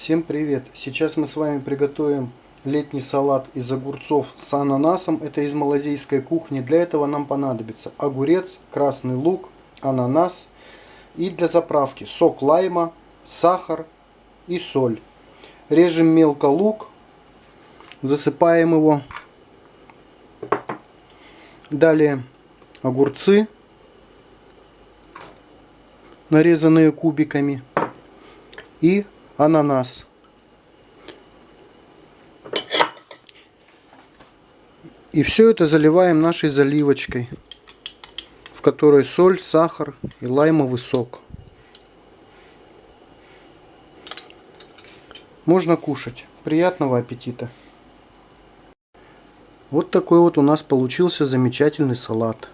Всем привет! Сейчас мы с вами приготовим летний салат из огурцов с ананасом. Это из малазийской кухни. Для этого нам понадобится огурец, красный лук, ананас и для заправки сок лайма, сахар и соль. Режем мелко лук, засыпаем его. Далее огурцы, нарезанные кубиками и ананас. И все это заливаем нашей заливочкой, в которой соль, сахар и лаймовый сок. Можно кушать. Приятного аппетита! Вот такой вот у нас получился замечательный салат.